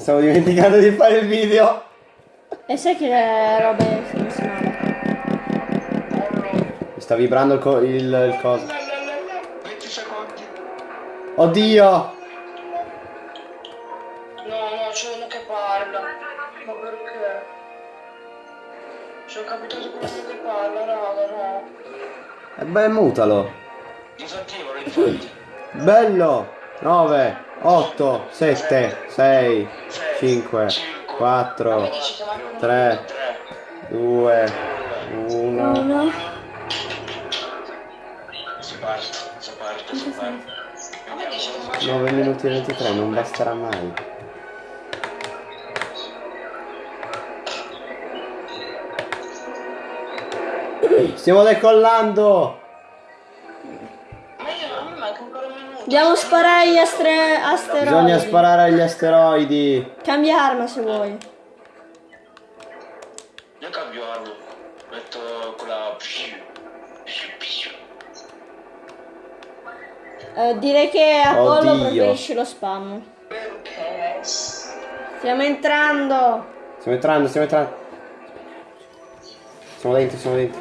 Stavo dimenticando di fare il video. E sai che le robe male. Mi sta vibrando il, co- il, il coso. 20 secondi. Oddio! No, no, c'è uno che parla. Ma perché? Sono capitato quello che parla, raga, no. E beh, mutalo. Disattivalo infatti. Bello! 9, 8, 7, 6, 5, 4, 3, 2, 1. Uno. Si parte, si parte, si parte. A me dice che faccio 9 minuti e 23, non basterà mai. Stiamo decollando! A sparare agli astre- asteroidi. Bisogna sparare agli asteroidi. Cambia arma se vuoi. Io cambio arma. Metto quella... Eh, direi che Apollo Oddio. preferisce lo spam. Stiamo entrando. Stiamo entrando, stiamo entrando. Siamo dentro, siamo dentro.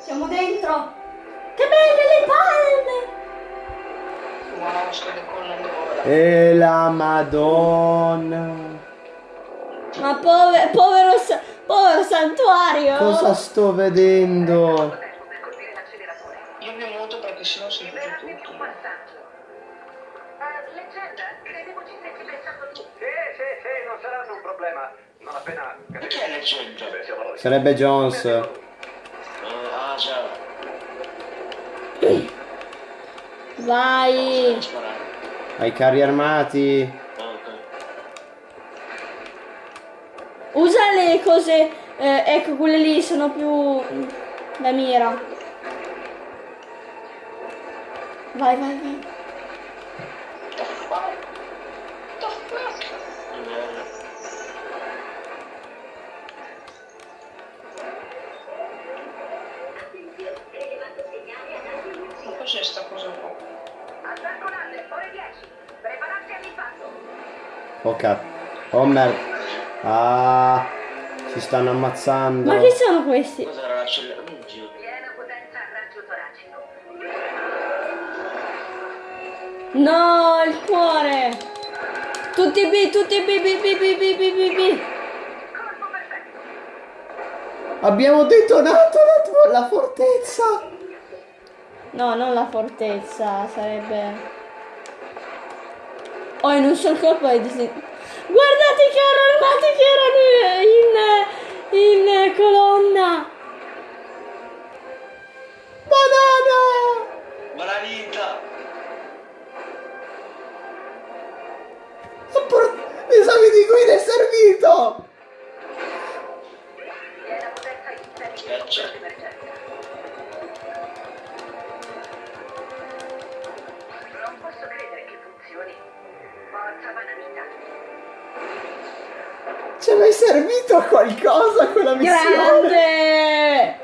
Siamo dentro. Che belle le palme. E la madonna. Ma pove- povero, povero santuario. Cosa sto vedendo? Io mi muto perché sennò si vede tutto. Leggenda, credevo ci stessi pensando tu. Sì, sì, sì, non saranno un problema. Non appena Perché è leggenda? Sarebbe Jones. Eh, ah già. Vai. Ai carri armati. Usa le cose. eh, ecco, quelle lì sono più da mira. Vai, vai, vai. Oh cazzo. Oh merda. Ah. Si stanno ammazzando. Ma chi sono questi? Cos'era l'acceleratore? Oddio. Piena potenza a raggio toracico. No, il cuore. Tutti B, tutti B, B, B, B, B, B, B, B. Abbiamo detonato la, la fortezza. No, non la fortezza, sarebbe... Oh, in un solo colpo hai disegnato... Guardate i carri armati che erano in, in colonna! Ci è mai servito a qualcosa quella missione? Grande!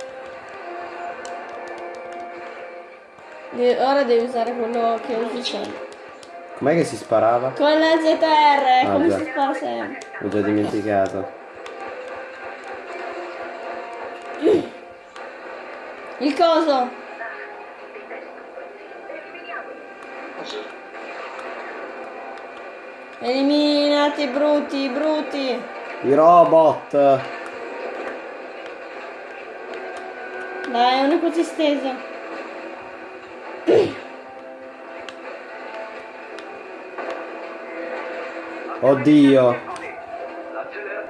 De- ora devi usare quello che usi sempre. Com'è che si sparava? Con la ZR, Ah, come già. si spara sempre. Ho già dimenticato. Il coso! Eliminati brutti, brutti! I robot. Dai, è una cosa stesa. Oddio. L'accelera-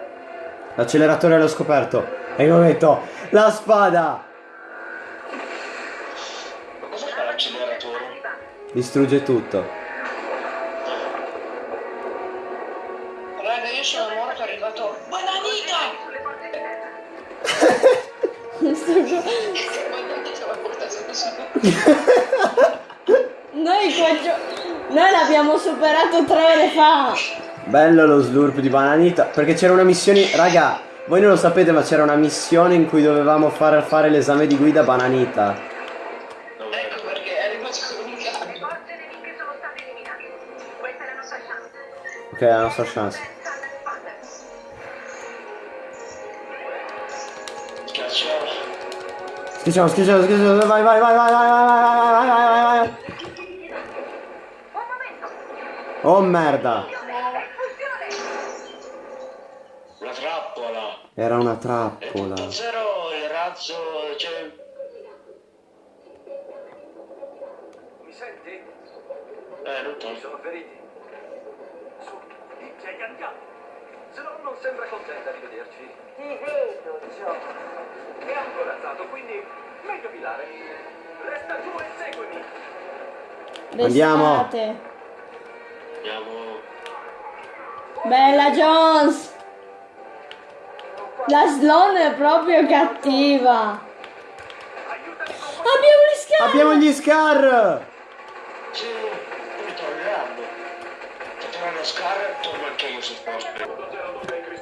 L'acceleratore l'ho scoperto. È il momento. La spada. Ma cosa fa l'acceleratore? Distrugge tutto. Noi qua gio- Noi l'abbiamo superato tre ore fa! Bello lo slurp di bananita. Perché c'era una missione. Raga, voi non lo sapete, ma c'era una missione in cui dovevamo fare, fare l'esame di guida bananita. Ecco perché è è la è la nostra chance. Schiacciamo, schiacciamo, schiacciamo, vai, vai, vai, vai, vai, vai, vai, vai, vai, vai, vai. Oh merda! Una trappola. Era una trappola. zero il razzo, cioè... non sembra contenta di vederci. Ti vedo, John. È corazzato, quindi meglio filare. Resta giù e seguimi. Andiamo. Andiamo... Bella Jones! La Sloan è proprio cattiva. Abbiamo gli schiavi! Abbiamo gli scar! Sì, poi torneranno. Se tornano Scar, torno anche io sul posto.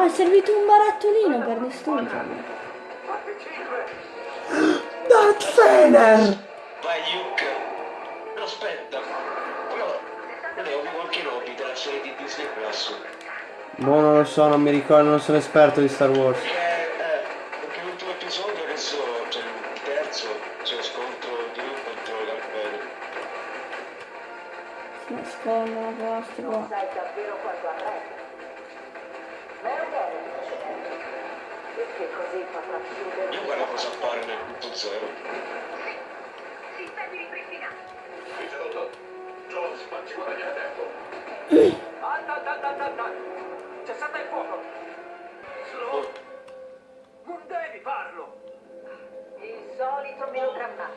Ah, è servito un barattolino per distruggerlo. Darth Vader! Vai, Luke. Aspetta. Quello... È Obi-Wan Kenobi della serie di Disney Plus. Boh, non lo so, non mi ricordo, non sono esperto di Star Wars. Perché, eh, l'ultimo episodio adesso, cioè il terzo, c'è lo scontro di Luke contro Darth Vader. Si nascondono qua. sai davvero quanto avrai. Ma è precedente. Perché così potrà chiudere. Io guardo cosa appare nel punto zero. Sistemi ripristinati. Ricevuto. Jones, ma ci guadagna tempo. Alta, alta, alta, alta, alta. Cessate il fuoco. Slow. Non devi farlo. Il solito melodramma.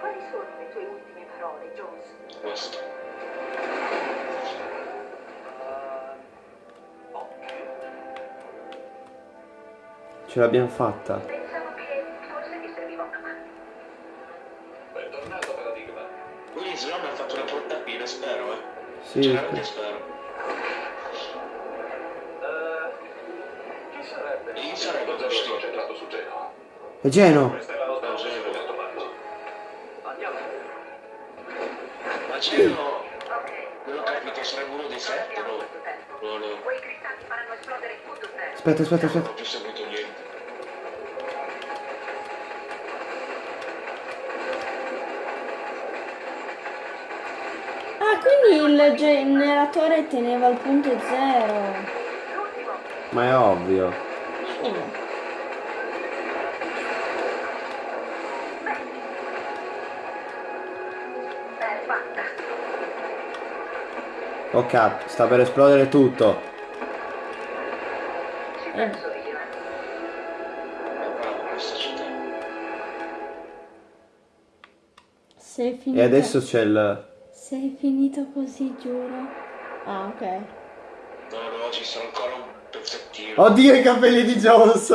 Quali sono le tue ultime parole, Jones? Questo. Ce l'abbiamo fatta. Pensavo che forse ti serviva una mano. Bentornato, Paradigma. Quindi se no mi ha fatto una portatina, spero, eh. Sì, veramente spero. Eh, chi sarebbe? E io sarei concentrato concentrato su Genoa. è Geno! Questa è la nostra occasione per trovarlo. Andiamo. Ma Geno, Ok. non ho capito, sarebbe uno dei sette, no? No, no. Quei cristalli faranno esplodere il punto zero. Aspetta, aspetta, aspetta. ho più seguito niente. Ah, quindi il generatore teneva il punto zero. L'ultimo. Ma è ovvio. Fatta. Oh cazzo, sta per esplodere tutto. Finito. E adesso c'è il... Sei finito così, giuro. Ah, ok. No, no, ci sarà ancora un pezzettino. Oddio i capelli di Jones!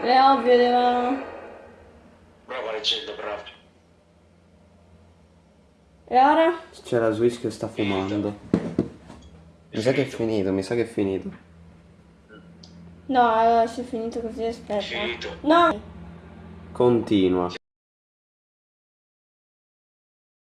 È ovvio, devono... Brava leggenda, bravo. E ora? C'è la Switch che sta fumando. Mi sa che è finito, mi sa che è finito. No, allora se è finito così, aspetta. Finito. No! Continua.